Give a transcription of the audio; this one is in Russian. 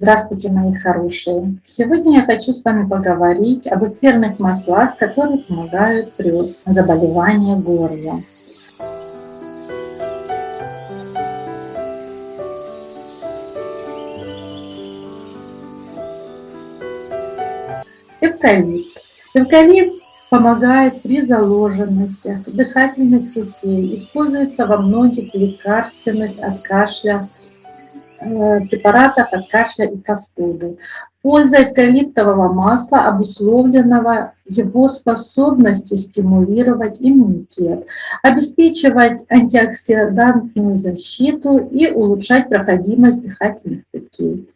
Здравствуйте, мои хорошие! Сегодня я хочу с вами поговорить об эфирных маслах, которые помогают при заболевании горла. Эвкалипт. Эвкалипт помогает при заложенностях, дыхательных путей, используется во многих лекарственных от кашля препаратов от кашля и простуды. Польза эвкалиптового масла обусловленного его способностью стимулировать иммунитет, обеспечивать антиоксидантную защиту и улучшать проходимость дыхательных путей.